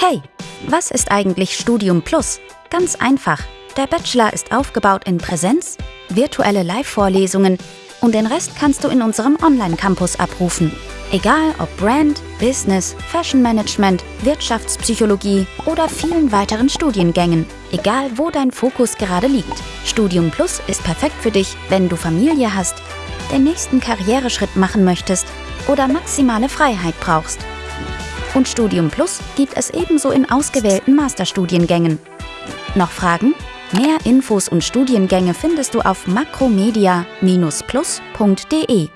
Hey, was ist eigentlich Studium Plus? Ganz einfach. Der Bachelor ist aufgebaut in Präsenz, virtuelle Live-Vorlesungen und den Rest kannst du in unserem Online-Campus abrufen. Egal ob Brand, Business, Fashion Management, Wirtschaftspsychologie oder vielen weiteren Studiengängen. Egal wo dein Fokus gerade liegt. Studium Plus ist perfekt für dich, wenn du Familie hast, den nächsten Karriereschritt machen möchtest oder maximale Freiheit brauchst. Und Studium Plus gibt es ebenso in ausgewählten Masterstudiengängen. Noch Fragen? Mehr Infos und Studiengänge findest du auf makromedia-plus.de.